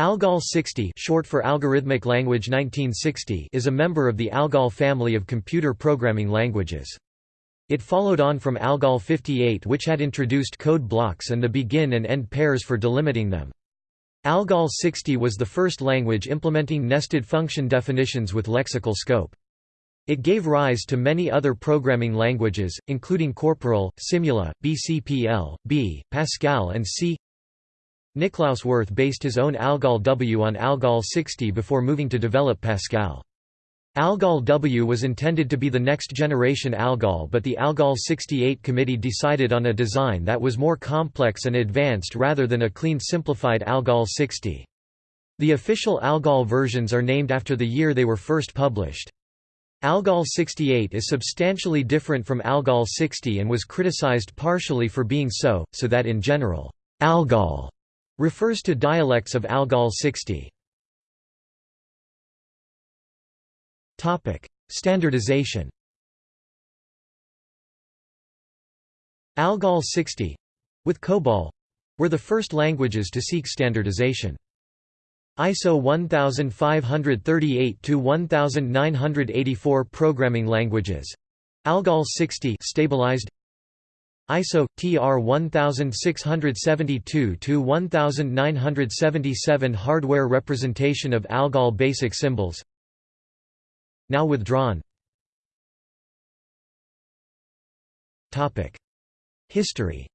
ALGOL 60 short for Algorithmic Language 1960 is a member of the ALGOL family of computer programming languages. It followed on from ALGOL 58 which had introduced code blocks and the begin and end pairs for delimiting them. ALGOL 60 was the first language implementing nested function definitions with lexical scope. It gave rise to many other programming languages, including CORAL, Simula, BCPL, B, Pascal and C. Niklaus Wirth based his own ALGOL W on ALGOL 60 before moving to develop Pascal. ALGOL W was intended to be the next generation ALGOL but the ALGOL 68 committee decided on a design that was more complex and advanced rather than a clean simplified ALGOL 60. The official ALGOL versions are named after the year they were first published. ALGOL 68 is substantially different from ALGOL 60 and was criticized partially for being so, so that in general, ALGOL refers to dialects of Algol 60. Topic: Standardization. Algol 60 with COBOL were the first languages to seek standardization. ISO 1538 to 1984 programming languages Algol 60 stabilized ISO TR 1672-1977 hardware representation of ALGOL basic symbols. Now withdrawn. Topic. History.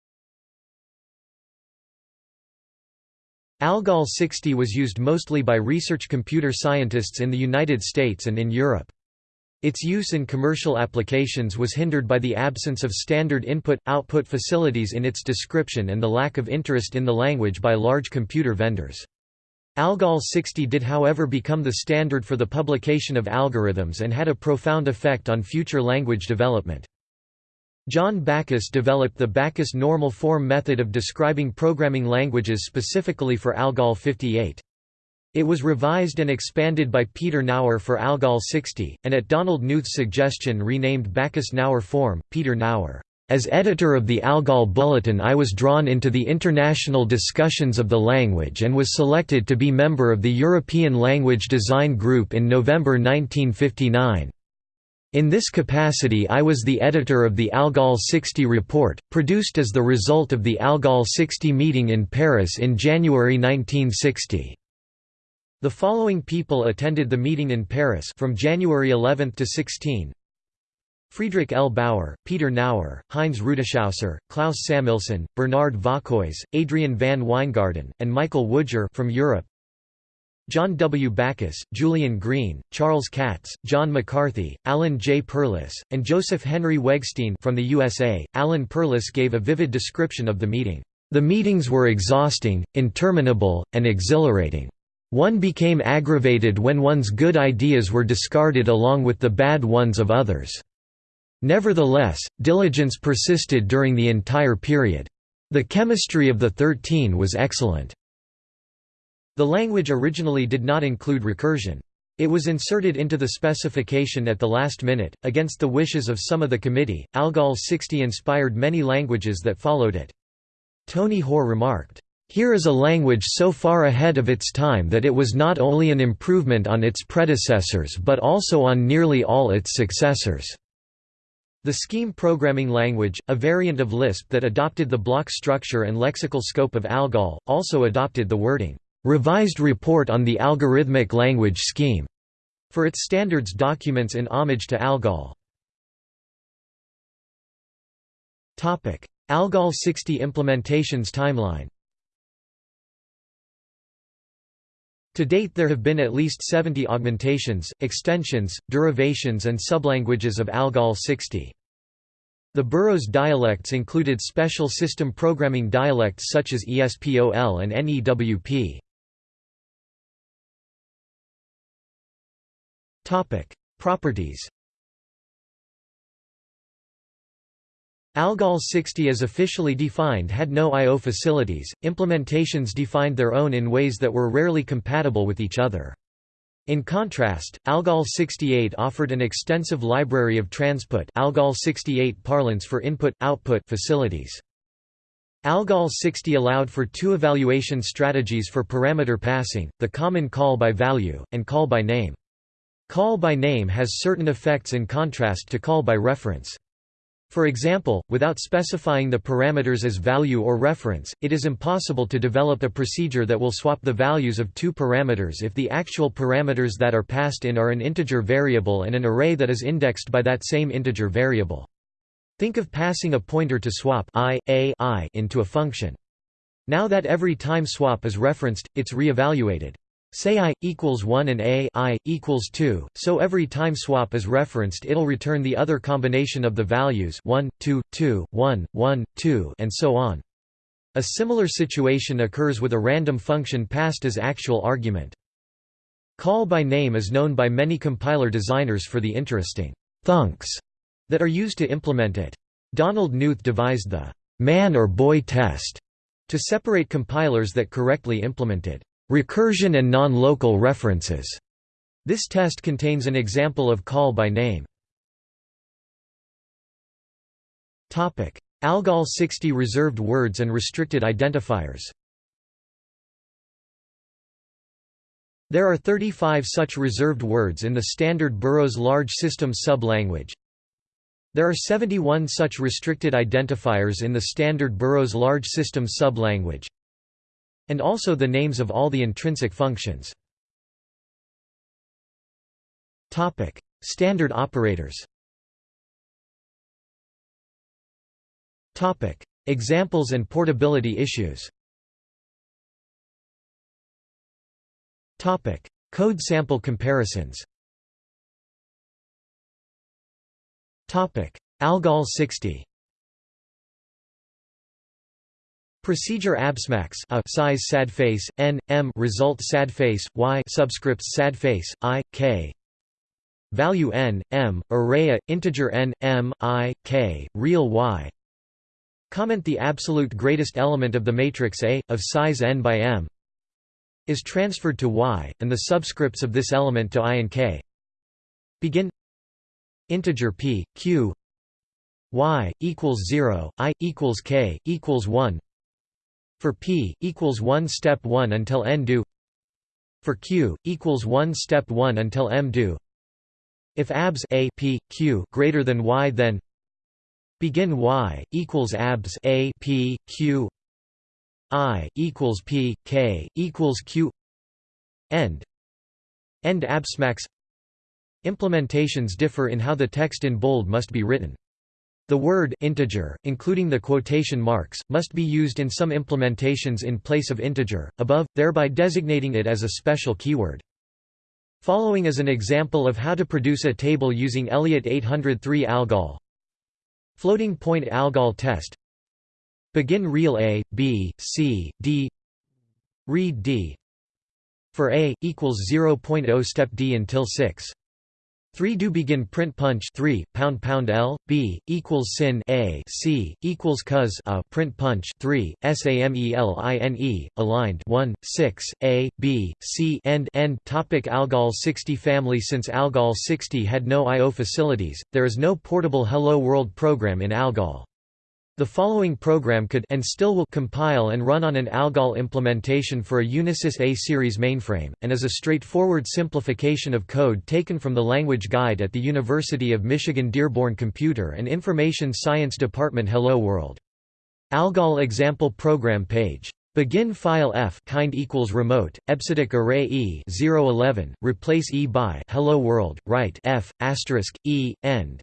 ALGOL 60 was used mostly by research computer scientists in the United States and in Europe. Its use in commercial applications was hindered by the absence of standard input-output facilities in its description and the lack of interest in the language by large computer vendors. ALGOL 60 did however become the standard for the publication of algorithms and had a profound effect on future language development. John Backus developed the Backus normal form method of describing programming languages specifically for ALGOL 58. It was revised and expanded by Peter Naur for ALGOL 60, and at Donald Knuth's suggestion renamed Backus-Naur form. Peter Naur. as editor of the ALGOL Bulletin I was drawn into the international discussions of the language and was selected to be member of the European Language Design Group in November 1959. In this capacity I was the editor of the ALGOL 60 report, produced as the result of the ALGOL 60 meeting in Paris in January 1960. The following people attended the meeting in Paris from January 11 to 16. Friedrich L. Bauer, Peter Naur, Heinz Rutishauser, Klaus Samelson, Bernard Vauquois, Adriaan van Wijngaarden, and Michael Woodger from Europe. John W. Backus, Julien Green, Charles Katz, John McCarthy, Alan J. Perlis, and Joseph Henry Wegstein from the USA. Alan Perlis gave a vivid description of the meeting. The meetings were exhausting, interminable, and exhilarating. One became aggravated when one's good ideas were discarded along with the bad ones of others. Nevertheless, diligence persisted during the entire period. The chemistry of the Thirteen was excellent. The language originally did not include recursion. It was inserted into the specification at the last minute, against the wishes of some of the committee. Algol 60 inspired many languages that followed it. Tony Hoare remarked, here is a language so far ahead of its time that it was not only an improvement on its predecessors but also on nearly all its successors. The Scheme programming language, a variant of Lisp that adopted the block structure and lexical scope of ALGOL, also adopted the wording, "...revised report on the algorithmic language scheme", for its standards documents in homage to ALGOL. ALGOL 60 implementations timeline To date there have been at least 70 augmentations, extensions, derivations and sublanguages of ALGOL 60. The Burroughs dialects included special system programming dialects such as ESPOL and NEWP. Properties Algol 60 as officially defined had no I.O. facilities, implementations defined their own in ways that were rarely compatible with each other. In contrast, Algol 68 offered an extensive library of transput Algol 68 parlance for input-output facilities. ALGOL 60 allowed for two evaluation strategies for parameter passing, the common call by value, and call by name. Call by name has certain effects in contrast to call by reference. For example, without specifying the parameters as value or reference, it is impossible to develop a procedure that will swap the values of two parameters if the actual parameters that are passed in are an integer variable and an array that is indexed by that same integer variable. Think of passing a pointer to swap i, a i into a function. Now that every time swap is referenced, it's re-evaluated. Say i, equals 1 and a i, equals 2, so every time swap is referenced it'll return the other combination of the values 1, 2, 2, 1, 1, 2 and so on. A similar situation occurs with a random function passed as actual argument. Call by name is known by many compiler designers for the interesting thunks that are used to implement it. Donald Knuth devised the man or boy test to separate compilers that correctly implemented recursion and non-local references. This test contains an example of call by name. Topic: ALGOL 60 reserved words and restricted identifiers There are 35 such reserved words in the standard Burroughs large system sub-language. There are 71 such restricted identifiers in the standard Burroughs large system sublanguage, and also the names of all the intrinsic functions. Topic: Standard operators. Topic: Examples and portability issues. Topic: Code sample comparisons. Topic: Algol 60. Procedure absmax a size sad face n m result sad face y subscripts sad face i k. Value n m array integer n m i k real y. Comment the absolute greatest element of the matrix A of size n by m is transferred to y and the subscripts of this element to i and k. Begin. Integer p q y equals 0 i equals k equals 1 for p equals 1 step 1 until n do for q equals 1 step 1 until m do if abs a p q greater than y then begin y equals abs a p q i equals p k equals q end end absmax Implementations differ in how the text in bold must be written. The word integer, including the quotation marks, must be used in some implementations in place of integer, above, thereby designating it as a special keyword. Following is an example of how to produce a table using Elliott 803 ALGOL. Floating point ALGOL test Begin real A, B, C, D Read D For A, equals 0.0 step D until 6 3 do begin print punch 3 pound pound l b equals sin a c equals cos a print punch 3 sameline aligned 1 6 a b c end end topic algol 60 family. Since algol 60 had no io facilities there is no portable hello world program in algol the following program could and still will compile and run on an ALGOL implementation for a Unisys A-series mainframe, and is a straightforward simplification of code taken from the language guide at the University of Michigan Dearborn Computer and Information Science Department Hello World. ALGOL example program page. Begin file f kind equals remote EBCDIC array e 011 replace e by hello world write f asterisk e end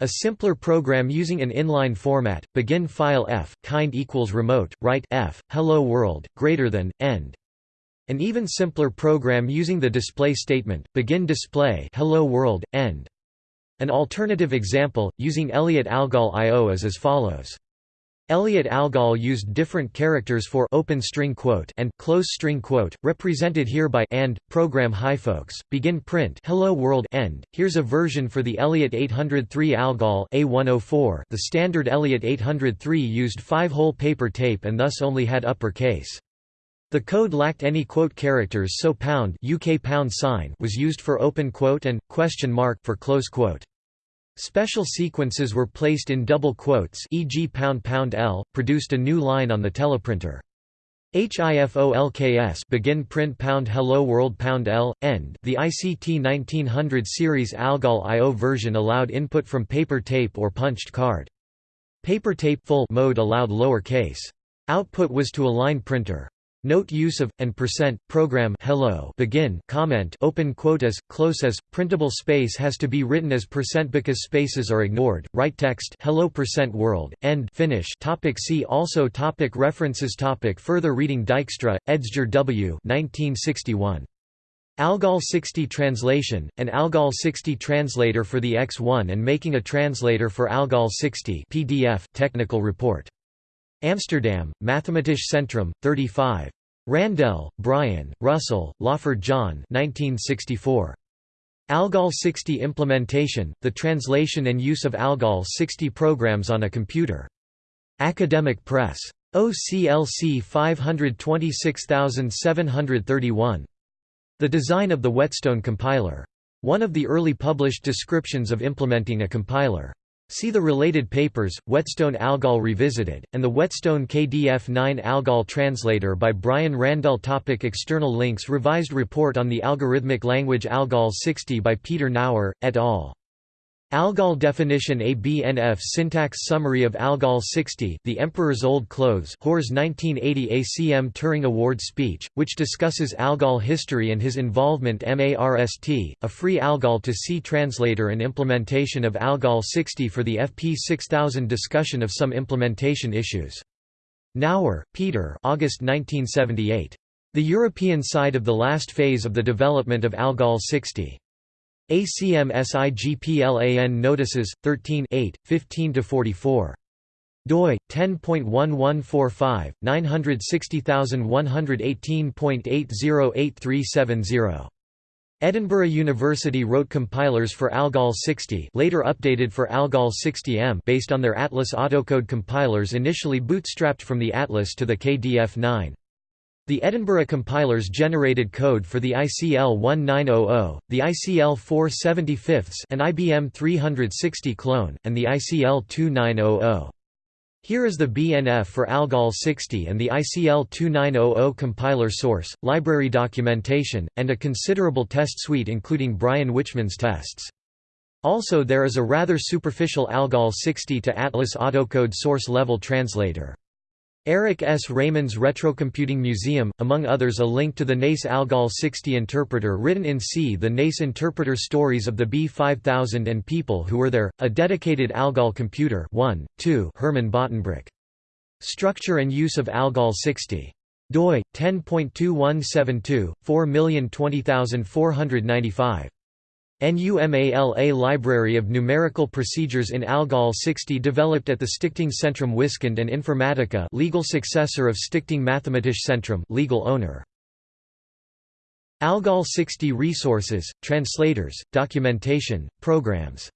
a simpler program using an inline format, begin file f, kind equals remote, write f, hello world, greater than, end. An even simpler program using the display statement, begin display hello world, end. An alternative example, using Elliott Algol I.O. is as follows. Elliott Algol used different characters for open string quote and close string quote, represented here by and program hi folks begin print hello world end. Here's a version for the Elliott 803 Algol A104. The standard Elliott 803 used five-hole paper tape and thus only had uppercase. The code lacked any quote characters so pound UK pound sign was used for open quote and question mark for close quote. Special sequences were placed in double quotes e.g. pound pound L, produced a new line on the teleprinter. HIFOLKS begin print pound hello world pound L, end the ICT 1900 series ALGOL IO version allowed input from paper tape or punched card. Paper tape full mode allowed lower case. Output was to a line printer. Note use of and percent program hello begin comment open quotas close as printable space has to be written as percent because spaces are ignored. Write text hello percent world end finish. Topic see also topic references topic further reading Dijkstra Edsger W 1961 Algol 60 translation, an Algol 60 translator for the X1 and making a translator for Algol 60 PDF, technical report. Amsterdam, Mathematisch Centrum, 35. Randell, Brian, Russell, Lawford John 1964. Algol 60 Implementation, the translation and use of Algol 60 programs on a computer. Academic Press. OCLC 526731. The design of the Whetstone compiler. One of the early published descriptions of implementing a compiler. See the related papers, Whetstone Algol Revisited, and the Whetstone KDF9 Algol Translator by Brian Randell topic External links Revised report on the algorithmic language Algol 60 by Peter Naur, et al. Algol definition ABNF syntax summary of Algol 60 The Emperor's Old Clothes Hoare's 1980 ACM Turing Award speech, which discusses Algol history and his involvement MARST, a free Algol to C translator and implementation of Algol 60 for the FP 6000 discussion of some implementation issues. Naur, Peter August 1978. The European side of the last phase of the development of Algol 60. ACM SIGPLAN Notices, 13 15–44 doi 10.1145 960118.808370 Edinburgh University wrote compilers for Algol 60 later updated for Algol 60M based on their Atlas autocode compilers initially bootstrapped from the Atlas to the KDF9 the Edinburgh compilers generated code for the ICL 1900, the ICL 475 an IBM 360 clone, and the ICL 2900. Here is the BNF for Algol 60 and the ICL 2900 compiler source, library documentation, and a considerable test suite including Brian Wichmann's tests. Also there is a rather superficial Algol 60 to Atlas autocode source level translator. Eric S. Raymond's Retrocomputing Museum, among others a link to the NASE Algol 60 interpreter written in C. The NASE interpreter Stories of the B5000 and People Who Were There, a dedicated Algol computer 1, 2 Herman Bottenbruch. Structure and use of Algol 60. doi, 10.2172, 4020495. NUMALA Library of Numerical Procedures in Algol 60 developed at the Stichting Centrum Wiskunde and Informatica legal successor of Stichting Mathematisch Centrum legal owner. Algol 60 resources, translators, documentation, programs